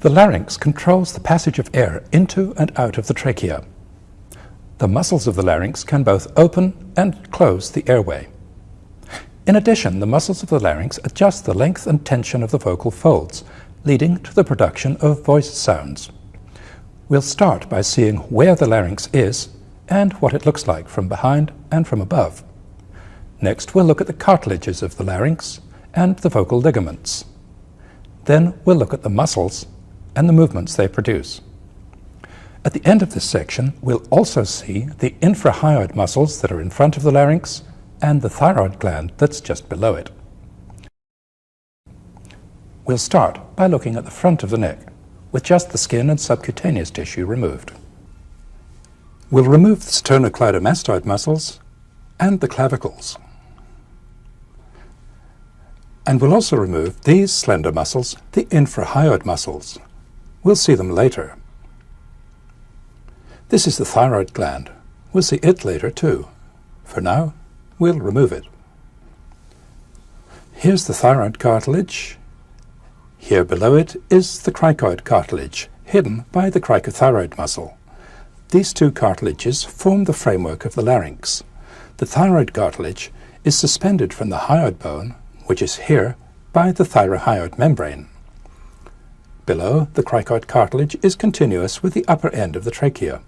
The larynx controls the passage of air into and out of the trachea. The muscles of the larynx can both open and close the airway. In addition, the muscles of the larynx adjust the length and tension of the vocal folds, leading to the production of voice sounds. We'll start by seeing where the larynx is and what it looks like from behind and from above. Next, we'll look at the cartilages of the larynx and the vocal ligaments. Then we'll look at the muscles and the movements they produce. At the end of this section, we'll also see the infrahyoid muscles that are in front of the larynx and the thyroid gland that's just below it. We'll start by looking at the front of the neck, with just the skin and subcutaneous tissue removed. We'll remove the sternocleidomastoid muscles and the clavicles. And we'll also remove these slender muscles, the infrahyoid muscles. We'll see them later. This is the thyroid gland. We'll see it later too. For now, we'll remove it. Here's the thyroid cartilage. Here below it is the cricoid cartilage, hidden by the cricothyroid muscle. These two cartilages form the framework of the larynx. The thyroid cartilage is suspended from the hyoid bone, which is here, by the thyrohyoid membrane. Below, the cricoid cartilage is continuous with the upper end of the trachea.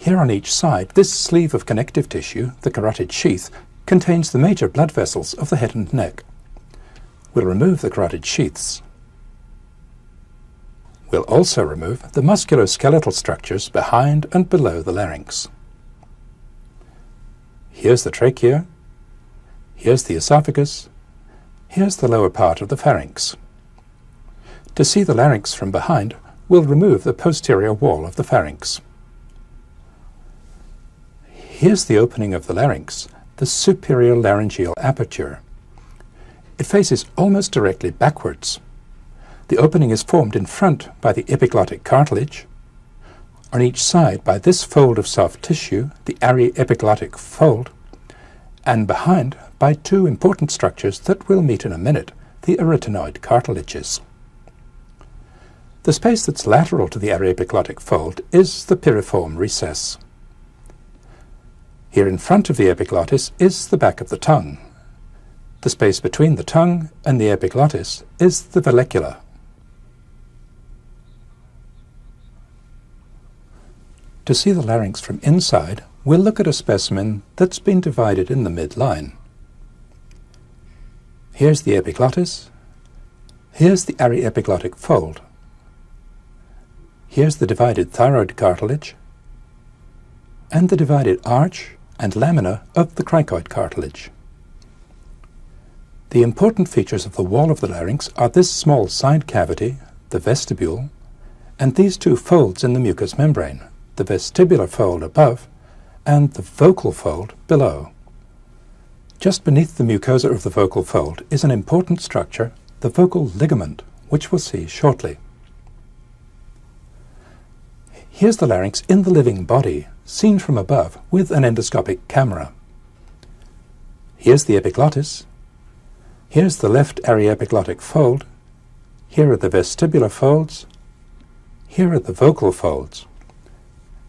Here on each side, this sleeve of connective tissue, the carotid sheath, contains the major blood vessels of the head and neck. We'll remove the carotid sheaths. We'll also remove the musculoskeletal structures behind and below the larynx. Here's the trachea, here's the esophagus, here's the lower part of the pharynx. To see the larynx from behind, we'll remove the posterior wall of the pharynx. Here's the opening of the larynx, the superior laryngeal aperture. It faces almost directly backwards. The opening is formed in front by the epiglottic cartilage, on each side by this fold of soft tissue, the aryepiglottic fold, and behind by two important structures that we'll meet in a minute, the arytenoid cartilages. The space that's lateral to the aryepiglottic fold is the piriform recess. Here in front of the epiglottis is the back of the tongue. The space between the tongue and the epiglottis is the vallecula. To see the larynx from inside, we'll look at a specimen that's been divided in the midline. Here's the epiglottis. Here's the aryepiglottic fold. Here's the divided thyroid cartilage and the divided arch and lamina of the cricoid cartilage. The important features of the wall of the larynx are this small side cavity, the vestibule, and these two folds in the mucous membrane, the vestibular fold above and the vocal fold below. Just beneath the mucosa of the vocal fold is an important structure, the vocal ligament, which we'll see shortly. Here's the larynx in the living body, seen from above with an endoscopic camera. Here's the epiglottis. Here's the left aryepiglottic fold. Here are the vestibular folds. Here are the vocal folds.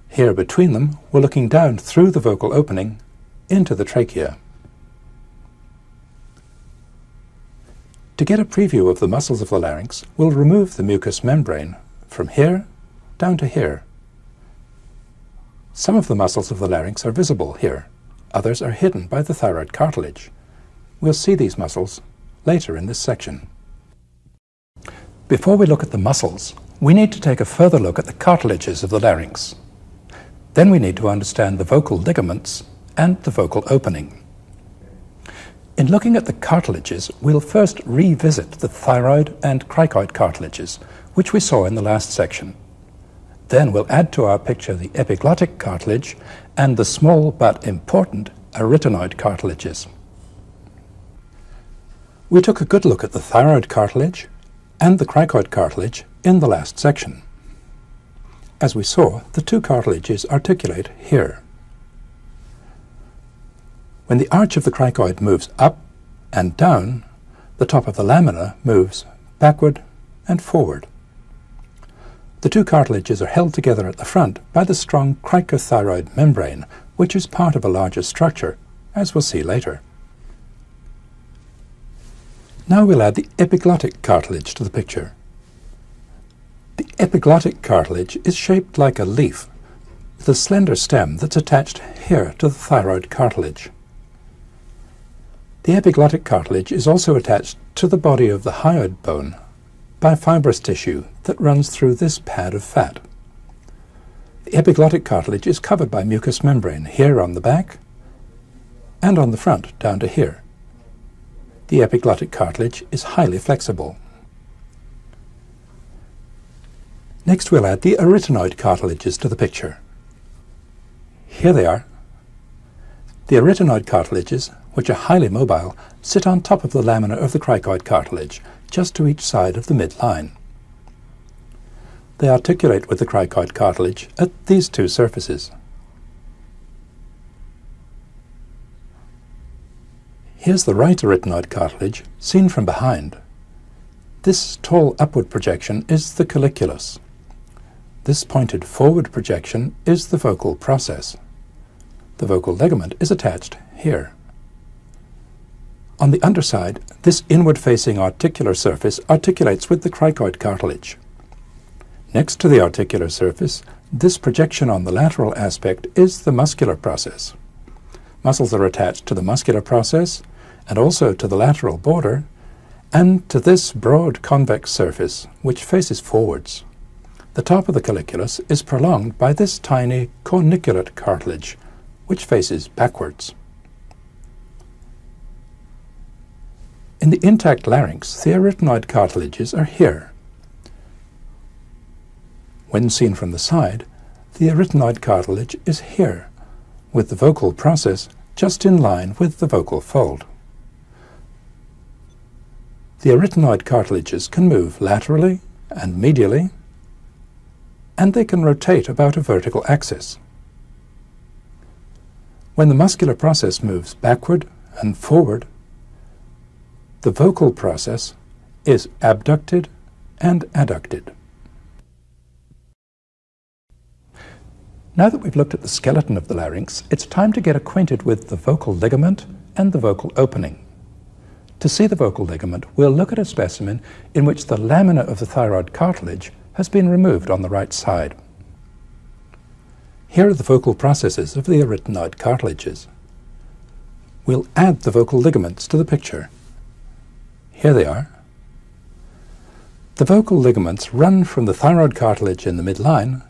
Here between them, we're looking down through the vocal opening into the trachea. To get a preview of the muscles of the larynx, we'll remove the mucous membrane from here down to here. Some of the muscles of the larynx are visible here. Others are hidden by the thyroid cartilage. We'll see these muscles later in this section. Before we look at the muscles, we need to take a further look at the cartilages of the larynx. Then we need to understand the vocal ligaments and the vocal opening. In looking at the cartilages, we'll first revisit the thyroid and cricoid cartilages, which we saw in the last section. Then we'll add to our picture the epiglottic cartilage and the small but important arytenoid cartilages. We took a good look at the thyroid cartilage and the cricoid cartilage in the last section. As we saw, the two cartilages articulate here. When the arch of the cricoid moves up and down, the top of the lamina moves backward and forward. The two cartilages are held together at the front by the strong cricothyroid membrane, which is part of a larger structure, as we'll see later. Now we'll add the epiglottic cartilage to the picture. The epiglottic cartilage is shaped like a leaf, with a slender stem that's attached here to the thyroid cartilage. The epiglottic cartilage is also attached to the body of the hyoid bone by fibrous tissue that runs through this pad of fat. The epiglottic cartilage is covered by mucous membrane here on the back and on the front down to here. The epiglottic cartilage is highly flexible. Next we'll add the arytenoid cartilages to the picture. Here they are. The arytenoid cartilages, which are highly mobile, sit on top of the lamina of the cricoid cartilage, just to each side of the midline. They articulate with the cricoid cartilage at these two surfaces. Here's the right arytenoid cartilage, seen from behind. This tall upward projection is the colliculus. This pointed forward projection is the vocal process. The vocal ligament is attached here. On the underside, this inward-facing articular surface articulates with the cricoid cartilage. Next to the articular surface, this projection on the lateral aspect is the muscular process. Muscles are attached to the muscular process and also to the lateral border and to this broad convex surface which faces forwards. The top of the colliculus is prolonged by this tiny corniculate cartilage, which faces backwards. In the intact larynx, the arytenoid cartilages are here. When seen from the side, the arytenoid cartilage is here, with the vocal process just in line with the vocal fold. The arytenoid cartilages can move laterally and medially and they can rotate about a vertical axis. When the muscular process moves backward and forward, the vocal process is abducted and adducted. Now that we've looked at the skeleton of the larynx, it's time to get acquainted with the vocal ligament and the vocal opening. To see the vocal ligament, we'll look at a specimen in which the lamina of the thyroid cartilage has been removed on the right side. Here are the vocal processes of the arytenoid cartilages. We'll add the vocal ligaments to the picture. Here they are. The vocal ligaments run from the thyroid cartilage in the midline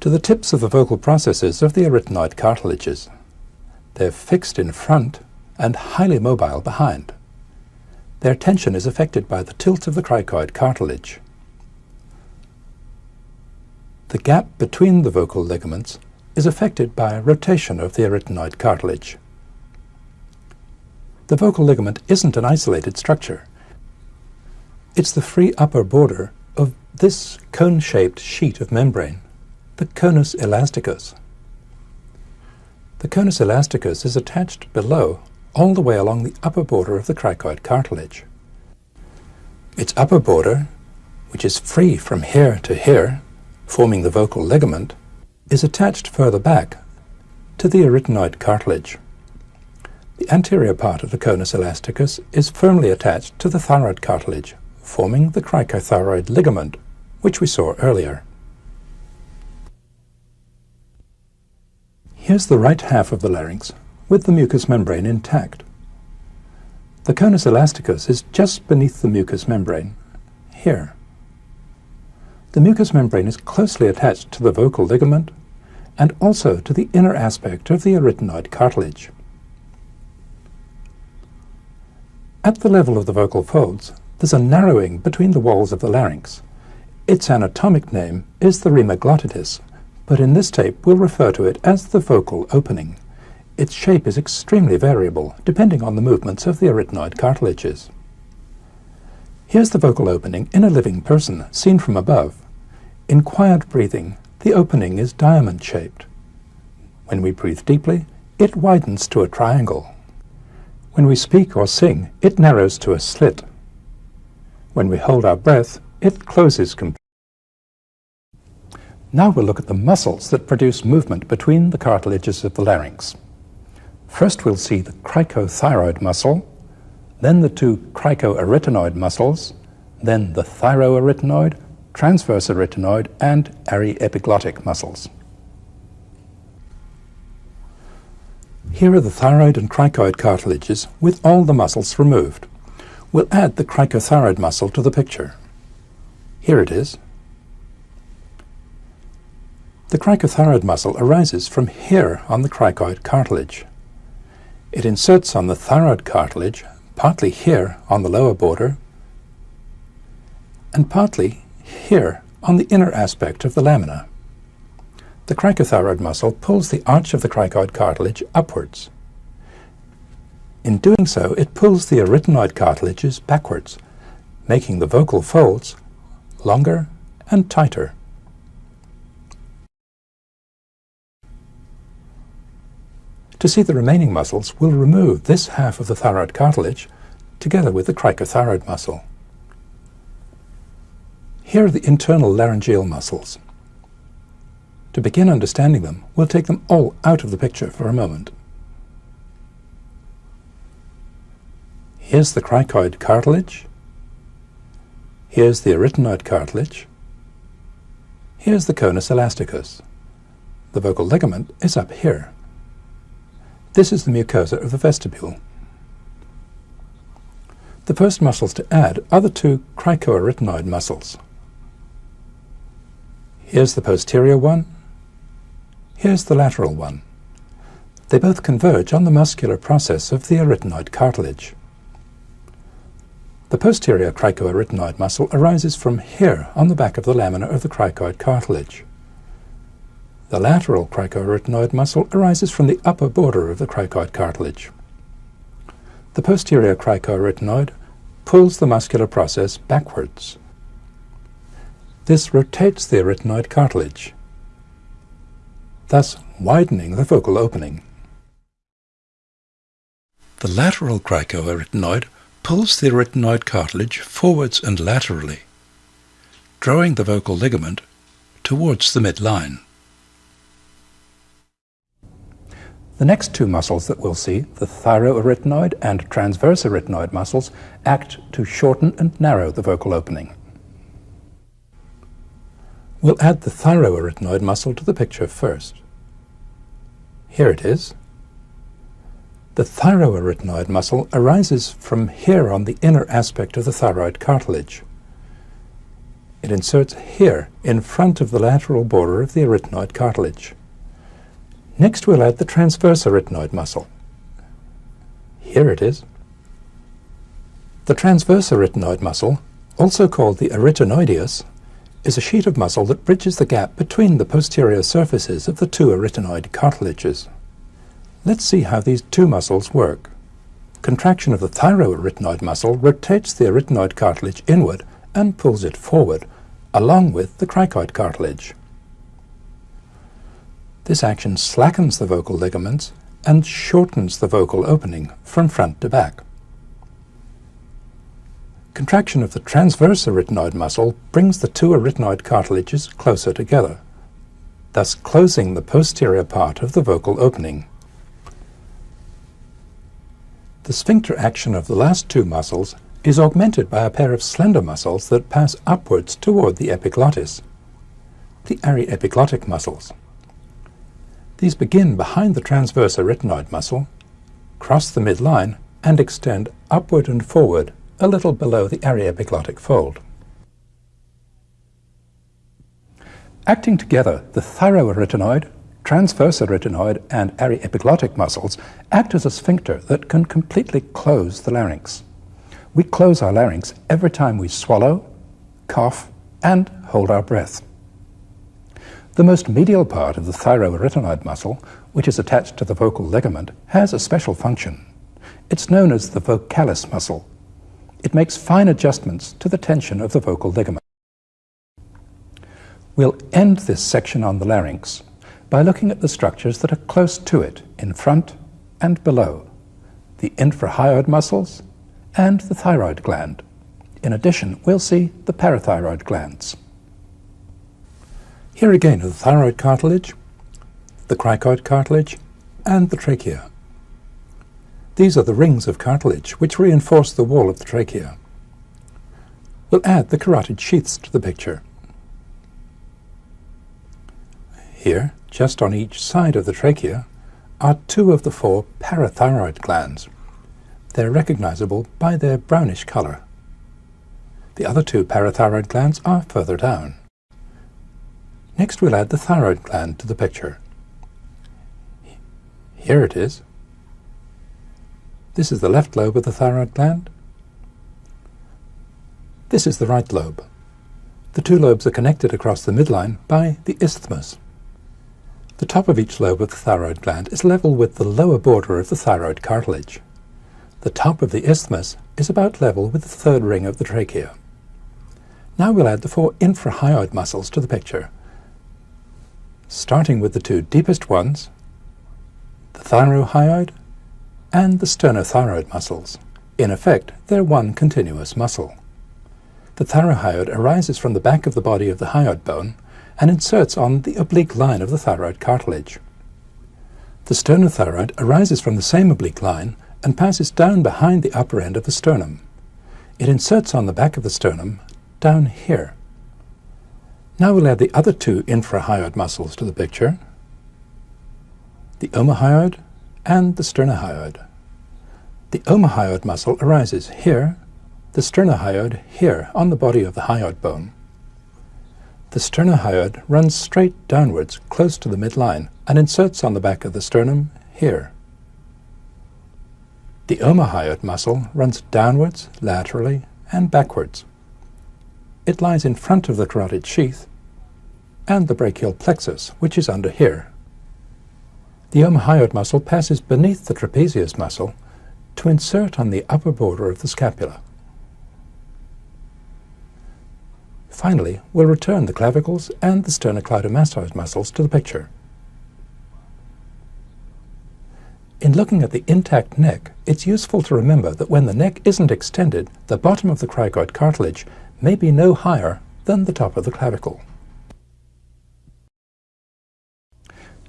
to the tips of the vocal processes of the arytenoid cartilages. They're fixed in front and highly mobile behind. Their tension is affected by the tilt of the cricoid cartilage. The gap between the vocal ligaments is affected by rotation of the arytenoid cartilage. The vocal ligament isn't an isolated structure. It's the free upper border of this cone-shaped sheet of membrane, the conus elasticus. The conus elasticus is attached below all the way along the upper border of the cricoid cartilage. Its upper border, which is free from here to here, forming the vocal ligament, is attached further back to the arytenoid cartilage. The anterior part of the conus elasticus is firmly attached to the thyroid cartilage, forming the cricothyroid ligament, which we saw earlier. Here's the right half of the larynx, with the mucous membrane intact. The conus elasticus is just beneath the mucous membrane, here. The mucous membrane is closely attached to the vocal ligament and also to the inner aspect of the arytenoid cartilage. At the level of the vocal folds, there's a narrowing between the walls of the larynx. Its anatomic name is the rima glottidis, but in this tape we'll refer to it as the vocal opening. Its shape is extremely variable, depending on the movements of the arytenoid cartilages. Here's the vocal opening in a living person, seen from above. In quiet breathing, the opening is diamond-shaped. When we breathe deeply, it widens to a triangle. When we speak or sing, it narrows to a slit. When we hold our breath, it closes completely. Now we'll look at the muscles that produce movement between the cartilages of the larynx. First we'll see the cricothyroid muscle, then the two cricoarytenoid muscles, then the thyroarytenoid, transverse arytenoid, and aryepiglottic muscles. Here are the thyroid and cricoid cartilages with all the muscles removed. We'll add the cricothyroid muscle to the picture. Here it is. The cricothyroid muscle arises from here on the cricoid cartilage. It inserts on the thyroid cartilage, partly here on the lower border, and partly here on the inner aspect of the lamina. The cricothyroid muscle pulls the arch of the cricoid cartilage upwards. In doing so, it pulls the arytenoid cartilages backwards, making the vocal folds longer and tighter. To see the remaining muscles, we'll remove this half of the thyroid cartilage together with the cricothyroid muscle. Here are the internal laryngeal muscles. To begin understanding them, we'll take them all out of the picture for a moment. Here's the cricoid cartilage. Here's the arytenoid cartilage. Here's the conus elasticus. The vocal ligament is up here. This is the mucosa of the vestibule. The first muscles to add are the two cricoarytenoid muscles. Here's the posterior one, Here's the lateral one. They both converge on the muscular process of the arytenoid cartilage. The posterior cricoarytenoid muscle arises from here on the back of the lamina of the cricoid cartilage. The lateral cricoarytenoid muscle arises from the upper border of the cricoid cartilage. The posterior cricoarytenoid pulls the muscular process backwards. This rotates the arytenoid cartilage thus widening the vocal opening. The lateral cricoarytenoid pulls the arytenoid cartilage forwards and laterally, drawing the vocal ligament towards the midline. The next two muscles that we'll see, the thyroarytenoid and transverse arytenoid muscles, act to shorten and narrow the vocal opening. We'll add the thyroarytenoid muscle to the picture first. Here it is. The thyroarytenoid muscle arises from here on the inner aspect of the thyroid cartilage. It inserts here, in front of the lateral border of the arytenoid cartilage. Next we'll add the transverse arytenoid muscle. Here it is. The transverse arytenoid muscle, also called the arytenoideus, is a sheet of muscle that bridges the gap between the posterior surfaces of the two arytenoid cartilages. Let's see how these two muscles work. Contraction of the thyroarytenoid muscle rotates the arytenoid cartilage inward and pulls it forward, along with the cricoid cartilage. This action slackens the vocal ligaments and shortens the vocal opening from front to back. Contraction of the transverse arytenoid muscle brings the two arytenoid cartilages closer together, thus closing the posterior part of the vocal opening. The sphincter action of the last two muscles is augmented by a pair of slender muscles that pass upwards toward the epiglottis, the aryepiglottic muscles. These begin behind the transverse arytenoid muscle, cross the midline, and extend upward and forward a little below the aryepiglottic fold. Acting together, the thyroarytenoid, transverse arytenoid, and aryepiglottic muscles act as a sphincter that can completely close the larynx. We close our larynx every time we swallow, cough, and hold our breath. The most medial part of the thyroarytenoid muscle, which is attached to the vocal ligament, has a special function. It's known as the vocalis muscle, it makes fine adjustments to the tension of the vocal ligament. We'll end this section on the larynx by looking at the structures that are close to it in front and below, the infrahyoid muscles and the thyroid gland. In addition, we'll see the parathyroid glands. Here again are the thyroid cartilage, the cricoid cartilage, and the trachea. These are the rings of cartilage which reinforce the wall of the trachea. We'll add the carotid sheaths to the picture. Here, just on each side of the trachea, are two of the four parathyroid glands. They're recognizable by their brownish color. The other two parathyroid glands are further down. Next we'll add the thyroid gland to the picture. Here it is. This is the left lobe of the thyroid gland. This is the right lobe. The two lobes are connected across the midline by the isthmus. The top of each lobe of the thyroid gland is level with the lower border of the thyroid cartilage. The top of the isthmus is about level with the third ring of the trachea. Now we'll add the four infrahyoid muscles to the picture, starting with the two deepest ones, the thyrohyoid and the sternothyroid muscles. In effect, they're one continuous muscle. The thyrohyoid arises from the back of the body of the hyoid bone and inserts on the oblique line of the thyroid cartilage. The sternothyroid arises from the same oblique line and passes down behind the upper end of the sternum. It inserts on the back of the sternum down here. Now we'll add the other two infrahyoid muscles to the picture, the omohyoid and the sternohyoid. The omohyoid muscle arises here, the sternohyoid here on the body of the hyoid bone. The sternohyoid runs straight downwards close to the midline and inserts on the back of the sternum here. The omohyoid muscle runs downwards, laterally, and backwards. It lies in front of the carotid sheath and the brachial plexus, which is under here. The omohyoid muscle passes beneath the trapezius muscle to insert on the upper border of the scapula. Finally, we'll return the clavicles and the sternocleidomastoid muscles to the picture. In looking at the intact neck, it's useful to remember that when the neck isn't extended, the bottom of the cricoid cartilage may be no higher than the top of the clavicle.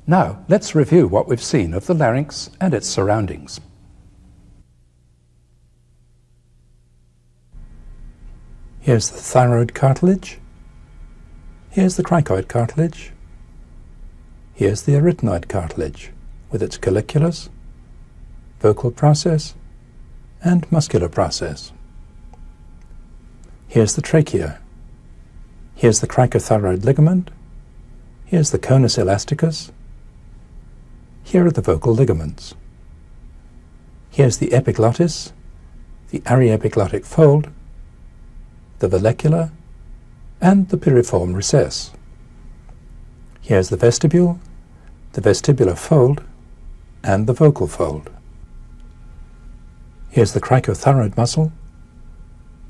Now, let's review what we've seen of the larynx and its surroundings. Here's the thyroid cartilage. Here's the cricoid cartilage. Here's the arytenoid cartilage with its colliculus, vocal process, and muscular process. Here's the trachea. Here's the cricothyroid ligament. Here's the conus elasticus. Here are the vocal ligaments. Here's the epiglottis, the aryepiglottic fold, the vallecula, and the piriform recess. Here's the vestibule, the vestibular fold, and the vocal fold. Here's the cricothyroid muscle,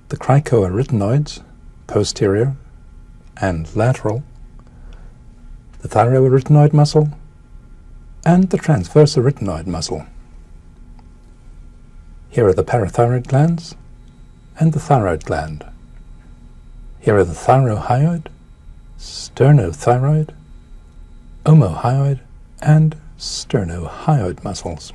the cricoarytenoids, posterior and lateral, the thyroarytenoid muscle, and the transverse arytenoid muscle. Here are the parathyroid glands and the thyroid gland. Here are the thyrohyoid, sternothyroid, omohyoid, and sternohyoid muscles.